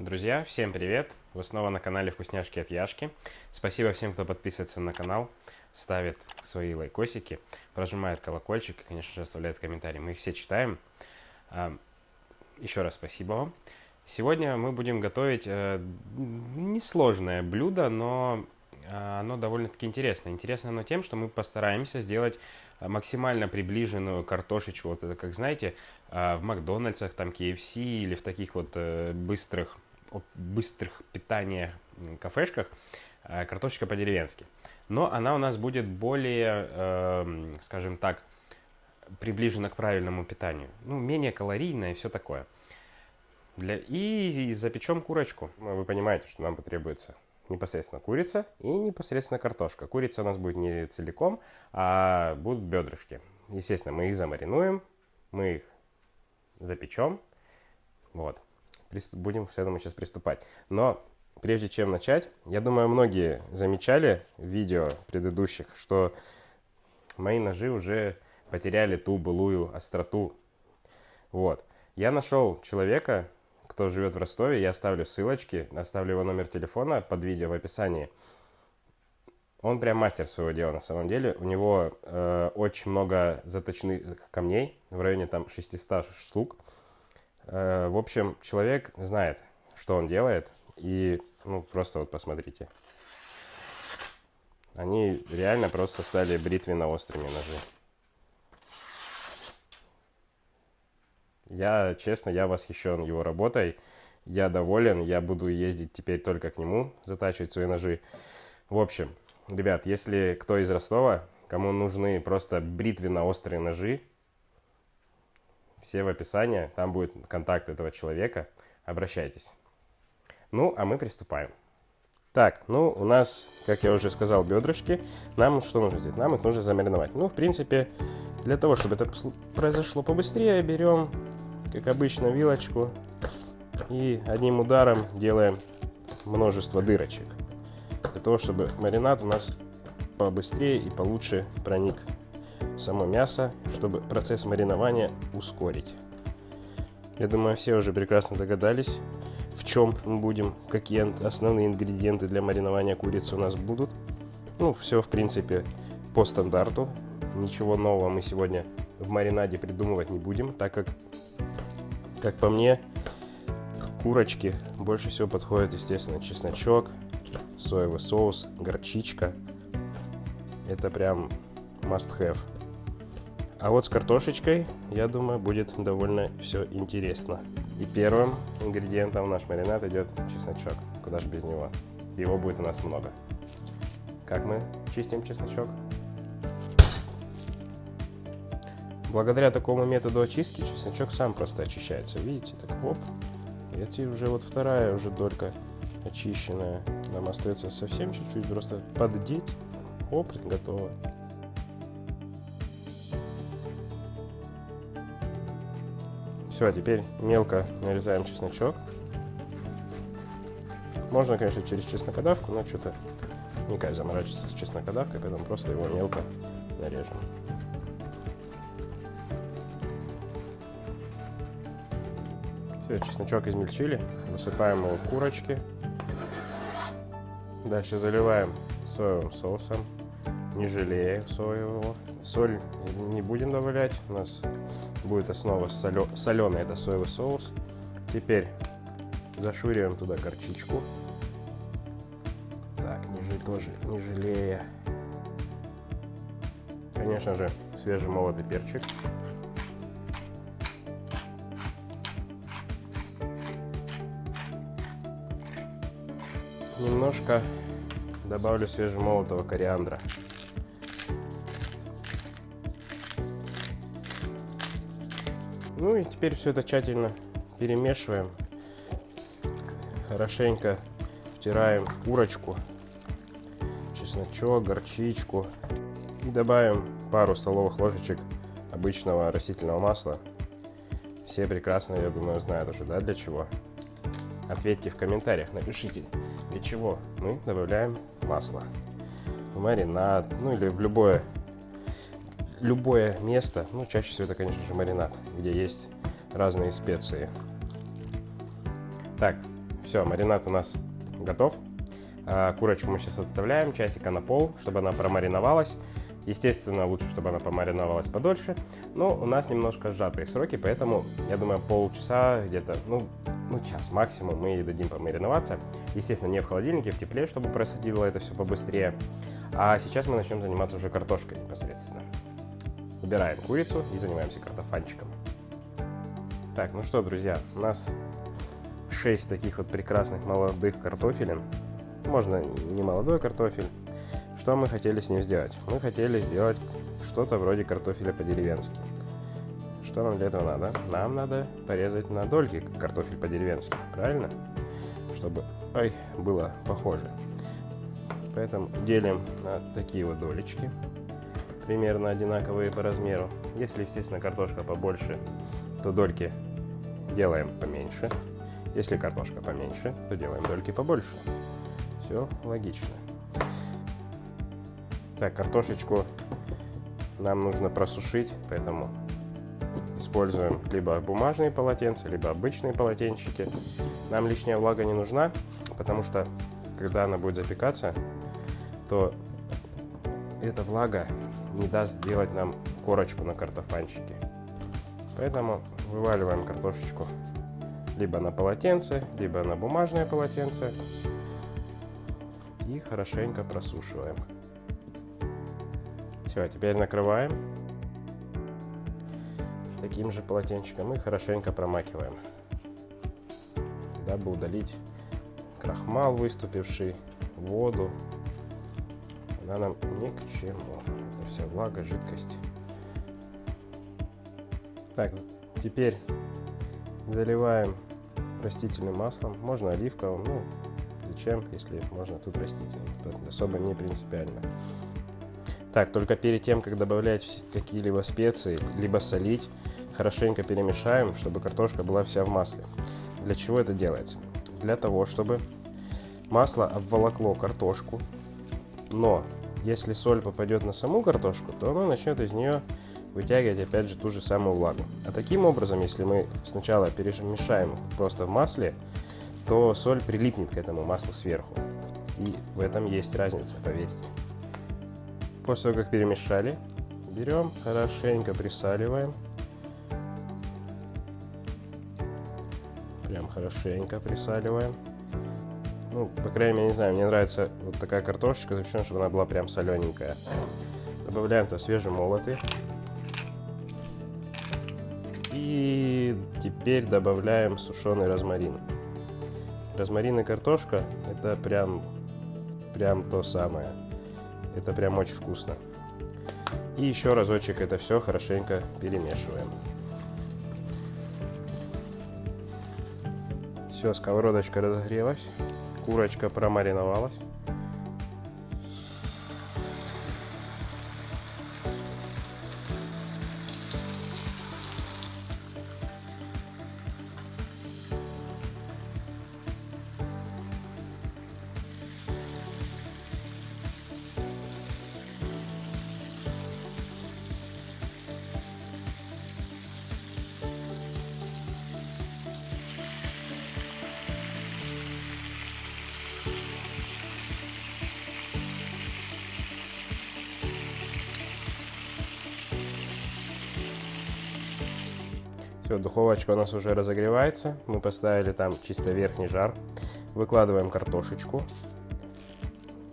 Друзья, всем привет! Вы снова на канале Вкусняшки от Яшки. Спасибо всем, кто подписывается на канал, ставит свои лайкосики, прожимает колокольчик и, конечно же, оставляет комментарии. Мы их все читаем. А, еще раз спасибо вам. Сегодня мы будем готовить э, несложное блюдо, но э, оно довольно-таки интересное. Интересно оно тем, что мы постараемся сделать максимально приближенную картошечку. Вот это, как знаете, э, в Макдональдсах, там KFC или в таких вот быстрых быстрых питания кафешках э, картошечка по-деревенски. Но она у нас будет более, э, скажем так, приближена к правильному питанию. Ну, менее калорийная и все такое. Для... И запечем курочку. Ну, вы понимаете, что нам потребуется непосредственно курица и непосредственно картошка. Курица у нас будет не целиком, а будут бедрышки. Естественно, мы их замаринуем, мы их запечем. Вот будем к этому сейчас приступать. Но прежде чем начать, я думаю, многие замечали в видео предыдущих, что мои ножи уже потеряли ту былую остроту. Вот. Я нашел человека, кто живет в Ростове, я оставлю ссылочки, оставлю его номер телефона под видео в описании. Он прям мастер своего дела на самом деле. У него э, очень много заточных камней, в районе там 600 штук. Э, в общем, человек знает, что он делает, и ну просто вот посмотрите. Они реально просто стали бритвенно-острыми ножи. Я, честно, я восхищен его работой. Я доволен, я буду ездить теперь только к нему, затачивать свои ножи. В общем, ребят, если кто из Ростова, кому нужны просто бритвенно-острые ножи, все в описании, там будет контакт этого человека, обращайтесь. Ну, а мы приступаем. Так, ну, у нас, как я уже сказал, бедрышки. Нам что нужно сделать? Нам их нужно замариновать. Ну, в принципе, для того, чтобы это произошло побыстрее, берем, как обычно, вилочку и одним ударом делаем множество дырочек. Для того, чтобы маринад у нас побыстрее и получше проник само мясо, чтобы процесс маринования ускорить. Я думаю, все уже прекрасно догадались, в чем мы будем, какие основные ингредиенты для маринования курицы у нас будут. Ну, все, в принципе, по стандарту. Ничего нового мы сегодня в маринаде придумывать не будем, так как, как по мне, к курочке больше всего подходит, естественно, чесночок, соевый соус, горчичка. Это прям must have. А вот с картошечкой, я думаю, будет довольно все интересно. И первым ингредиентом в наш маринад идет чесночок. Куда же без него? Его будет у нас много. Как мы чистим чесночок? Благодаря такому методу очистки чесночок сам просто очищается. Видите, так оп. И это уже вот вторая уже долька очищенная. Нам остается совсем чуть-чуть просто поддеть. Оп, готово. Все, а теперь мелко нарезаем чесночок. Можно, конечно, через чеснокодавку, но что-то не кайф заморачиваться с чеснокодавкой, поэтому просто его мелко нарежем. Все, чесночок измельчили, высыпаем его в курочки. Дальше заливаем соевым соусом, не жалея соевого. Соль не будем добавлять, у нас будет основа солё... соленый, это соевый соус. Теперь зашуриваем туда горчичку. Так, ниже тоже, не жалея. Конечно же, свежемолотый перчик. Немножко добавлю свежемолотого кориандра. Ну и теперь все это тщательно перемешиваем. Хорошенько втираем в курочку, чесночок, горчичку. И добавим пару столовых ложечек обычного растительного масла. Все прекрасно, я думаю, знают уже, да, для чего. Ответьте в комментариях, напишите, для чего мы добавляем масло. В маринад, ну или в любое любое место, ну, чаще всего это, конечно же, маринад, где есть разные специи. Так, Все, маринад у нас готов. А, курочку мы сейчас отставляем часика на пол, чтобы она промариновалась. Естественно, лучше, чтобы она помариновалась подольше. Но у нас немножко сжатые сроки, поэтому, я думаю, полчаса, где-то, ну, ну, час максимум мы ей дадим помариноваться. Естественно, не в холодильнике, в тепле, чтобы происходило это все побыстрее. А сейчас мы начнем заниматься уже картошкой непосредственно. Убираем курицу и занимаемся картофанчиком. Так, ну что, друзья, у нас 6 таких вот прекрасных молодых картофелин. Можно не молодой картофель. Что мы хотели с ним сделать? Мы хотели сделать что-то вроде картофеля по-деревенски. Что нам для этого надо? Нам надо порезать на дольки картофель по-деревенски, правильно? Чтобы ой, было похоже. Поэтому делим на такие вот долечки, примерно одинаковые по размеру. Если, естественно, картошка побольше, то дольки делаем поменьше. Если картошка поменьше, то делаем дольки побольше. Все логично. Так, картошечку нам нужно просушить, поэтому используем либо бумажные полотенца, либо обычные полотенчики. Нам лишняя влага не нужна, потому что когда она будет запекаться, то эта влага не даст сделать нам корочку на картофанчике. Поэтому вываливаем картошечку либо на полотенце, либо на бумажное полотенце и хорошенько просушиваем. Все, теперь накрываем таким же полотенчиком и хорошенько промакиваем, дабы удалить крахмал выступивший, воду. Она нам ни к чему. Вся влага, жидкость. Так, теперь заливаем растительным маслом. Можно оливковым, ну, зачем, если можно тут растительным. Это особо не принципиально. Так, только перед тем, как добавлять какие-либо специи, либо солить, хорошенько перемешаем, чтобы картошка была вся в масле. Для чего это делается? Для того, чтобы масло обволокло картошку, но если соль попадет на саму картошку, то она начнет из нее вытягивать опять же ту же самую влагу. А таким образом, если мы сначала перемешаем просто в масле, то соль прилипнет к этому маслу сверху. И в этом есть разница, поверьте. После того, как перемешали, берем, хорошенько присаливаем. Прям хорошенько присаливаем. Ну, по крайней мере, не знаю, мне нравится вот такая картошечка, запеченная, чтобы она была прям солененькая. Добавляем туда свежемолотый. И теперь добавляем сушеный розмарин. Розмарин и картошка это прям, прям то самое. Это прям очень вкусно. И еще разочек это все хорошенько перемешиваем. Все, сковородочка разогрелась, курочка промариновалась. Все, духовочка у нас уже разогревается. Мы поставили там чисто верхний жар. Выкладываем картошечку.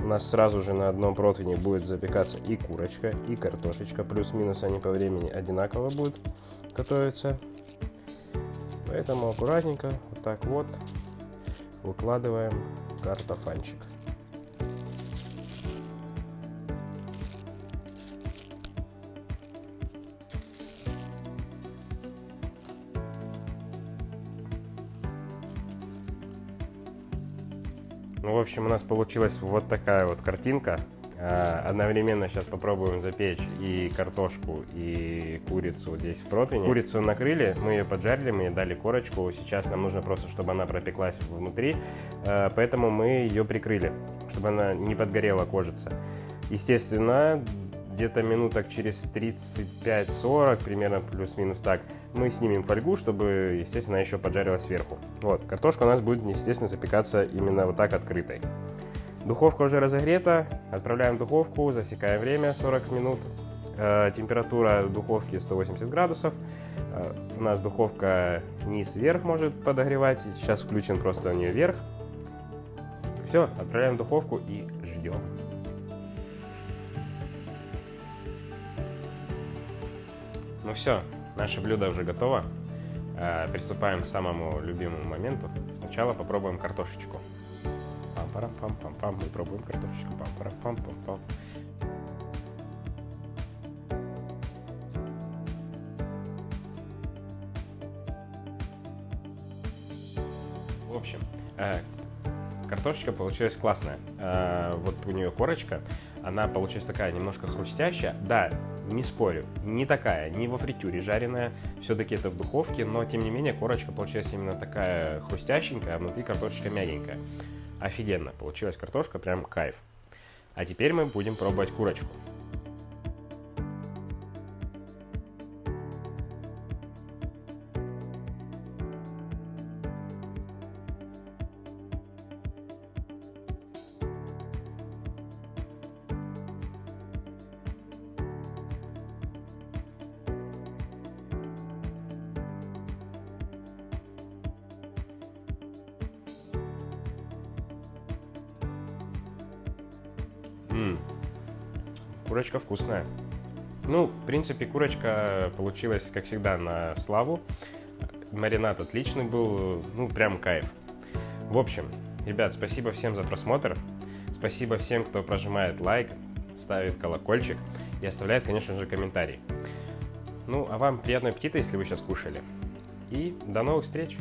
У нас сразу же на одном противне будет запекаться и курочка, и картошечка. Плюс-минус они по времени одинаково будут готовиться. Поэтому аккуратненько, вот так вот, выкладываем картофанчик. Ну, в общем, у нас получилась вот такая вот картинка. А, одновременно сейчас попробуем запечь и картошку, и курицу здесь в противне. Курицу накрыли, мы ее поджарили, мы ей дали корочку. Сейчас нам нужно просто, чтобы она пропеклась внутри, а, поэтому мы ее прикрыли, чтобы она не подгорела кожица. Естественно, где-то минуток через 35-40, примерно плюс-минус так, мы снимем фольгу, чтобы, естественно, еще поджарилась сверху. Вот, картошка у нас будет, естественно, запекаться именно вот так открытой. Духовка уже разогрета, отправляем в духовку, засекаем время 40 минут. Э, температура духовки 180 градусов. Э, у нас духовка низ-вверх может подогревать, сейчас включен просто у нее вверх. Все, отправляем в духовку и ждем. Ну все, наше блюдо уже готово. Э, приступаем к самому любимому моменту. Сначала попробуем картошечку. Пам-парам-пам-пам-пам. Мы пробуем картошечку. Пам-парам-пам-пам-пам. В общем, э, картошечка получилась классная. Э, вот у нее корочка, она получилась такая немножко хрустящая. Да, не спорю, не такая, не во фритюре жареная, все-таки это в духовке, но тем не менее корочка получилась именно такая хрустященькая, а внутри картошечка мягенькая. Офигенно, получилась картошка, прям кайф. А теперь мы будем пробовать курочку. М -м. Курочка вкусная. Ну, в принципе, курочка получилась, как всегда, на славу. Маринад отличный был, ну, прям кайф. В общем, ребят, спасибо всем за просмотр. Спасибо всем, кто прожимает лайк, ставит колокольчик и оставляет, конечно же, комментарий. Ну, а вам приятного аппетита, если вы сейчас кушали. И до новых встреч!